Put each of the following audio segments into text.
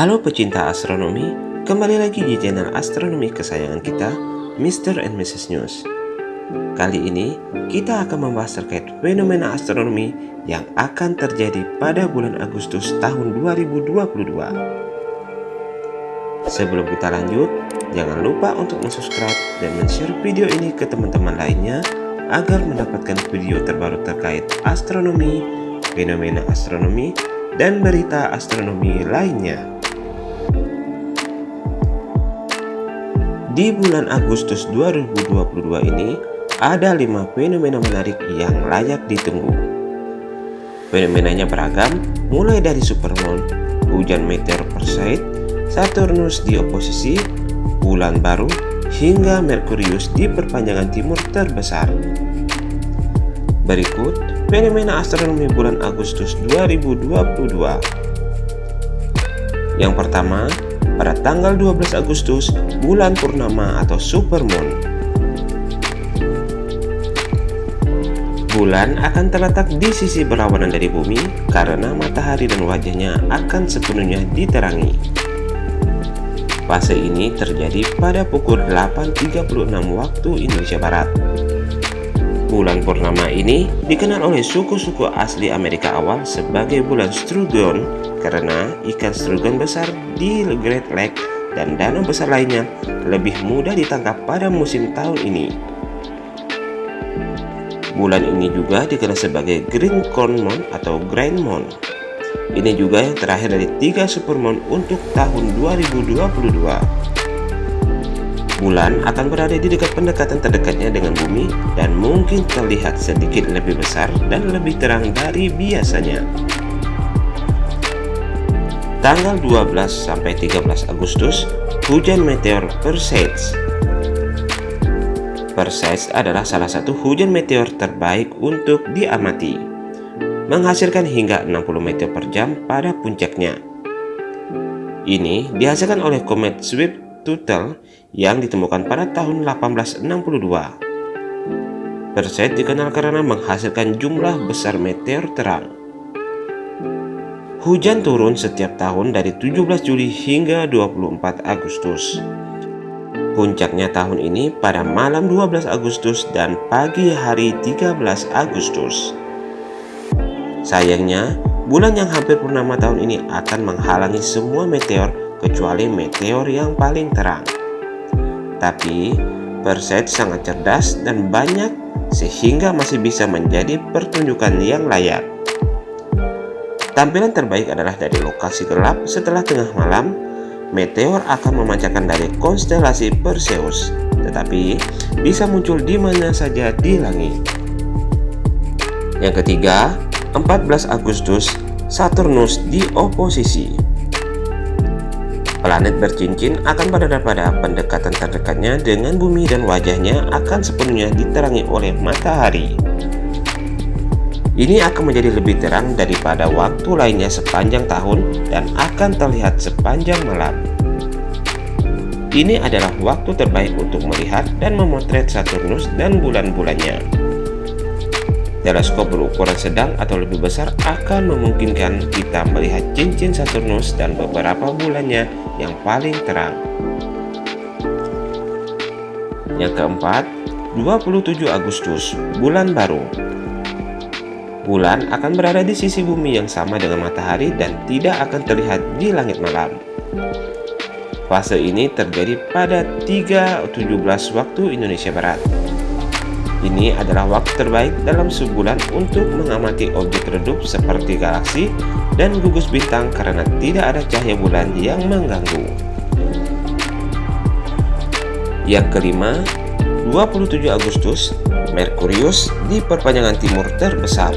Halo pecinta astronomi, kembali lagi di channel astronomi kesayangan kita, Mr. and Mrs. News. Kali ini, kita akan membahas terkait fenomena astronomi yang akan terjadi pada bulan Agustus tahun 2022. Sebelum kita lanjut, jangan lupa untuk subscribe dan share video ini ke teman-teman lainnya agar mendapatkan video terbaru terkait astronomi, fenomena astronomi, dan berita astronomi lainnya. Di bulan Agustus 2022 ini, ada lima fenomena menarik yang layak ditunggu. Fenomenanya beragam, mulai dari supermoon, hujan meteor Perseid, Saturnus di oposisi, bulan baru, hingga Merkurius di perpanjangan timur terbesar. Berikut fenomena astronomi bulan Agustus 2022. Yang pertama, pada tanggal 12 Agustus, bulan purnama atau supermoon. Bulan akan terletak di sisi berlawanan dari bumi karena matahari dan wajahnya akan sepenuhnya diterangi. Fase ini terjadi pada pukul 8.36 waktu Indonesia Barat. Bulan purnama ini dikenal oleh suku-suku asli Amerika awal sebagai bulan Strugon karena ikan strugon besar di Great Lake dan danau besar lainnya lebih mudah ditangkap pada musim tahun ini. Bulan ini juga dikenal sebagai Green Corn Moon atau Grand Moon. Ini juga yang terakhir dari tiga supermoon untuk tahun 2022. Bulan akan berada di dekat pendekatan terdekatnya dengan bumi dan mungkin terlihat sedikit lebih besar dan lebih terang dari biasanya. Tanggal 12 sampai 13 Agustus, hujan meteor Perseids. Perseids adalah salah satu hujan meteor terbaik untuk diamati, menghasilkan hingga 60 meteor per jam pada puncaknya. Ini dihasilkan oleh komet Swift-Tuttle yang ditemukan pada tahun 1862. Perseid dikenal karena menghasilkan jumlah besar meteor terang. Hujan turun setiap tahun dari 17 Juli hingga 24 Agustus. Puncaknya tahun ini pada malam 12 Agustus dan pagi hari 13 Agustus. Sayangnya, bulan yang hampir purnama tahun ini akan menghalangi semua meteor kecuali meteor yang paling terang. Tapi, Perseid sangat cerdas dan banyak sehingga masih bisa menjadi pertunjukan yang layak. Tampilan terbaik adalah dari lokasi gelap setelah tengah malam, meteor akan memancarkan dari konstelasi Perseus, tetapi bisa muncul di mana saja di langit. Yang ketiga, 14 Agustus, Saturnus di oposisi. Planet bercincin akan berada pada pendekatan terdekatnya dengan bumi dan wajahnya akan sepenuhnya diterangi oleh matahari. Ini akan menjadi lebih terang daripada waktu lainnya sepanjang tahun dan akan terlihat sepanjang malam. Ini adalah waktu terbaik untuk melihat dan memotret Saturnus dan bulan-bulannya. Teleskop berukuran sedang atau lebih besar akan memungkinkan kita melihat cincin Saturnus dan beberapa bulannya yang paling terang. Yang keempat, 27 Agustus, bulan baru. Bulan akan berada di sisi bumi yang sama dengan matahari dan tidak akan terlihat di langit malam. Fase ini terjadi pada 3.17 waktu Indonesia Barat. Ini adalah waktu terbaik dalam sebulan untuk mengamati objek redup seperti galaksi dan gugus bintang karena tidak ada cahaya bulan yang mengganggu. Yang kelima, 27 Agustus, Merkurius di perpanjangan timur terbesar.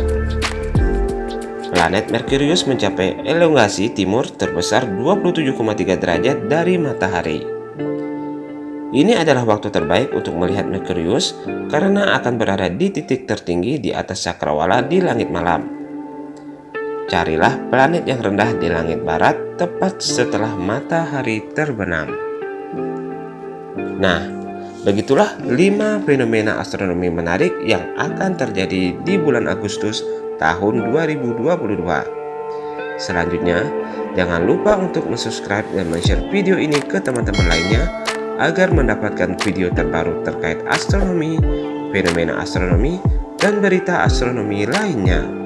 Planet Merkurius mencapai elongasi timur terbesar 27,3 derajat dari matahari. Ini adalah waktu terbaik untuk melihat Merkurius karena akan berada di titik tertinggi di atas cakrawala di langit malam. Carilah planet yang rendah di langit barat tepat setelah matahari terbenam. Nah, Begitulah 5 fenomena astronomi menarik yang akan terjadi di bulan Agustus tahun 2022. Selanjutnya, jangan lupa untuk subscribe dan share video ini ke teman-teman lainnya agar mendapatkan video terbaru terkait astronomi, fenomena astronomi, dan berita astronomi lainnya.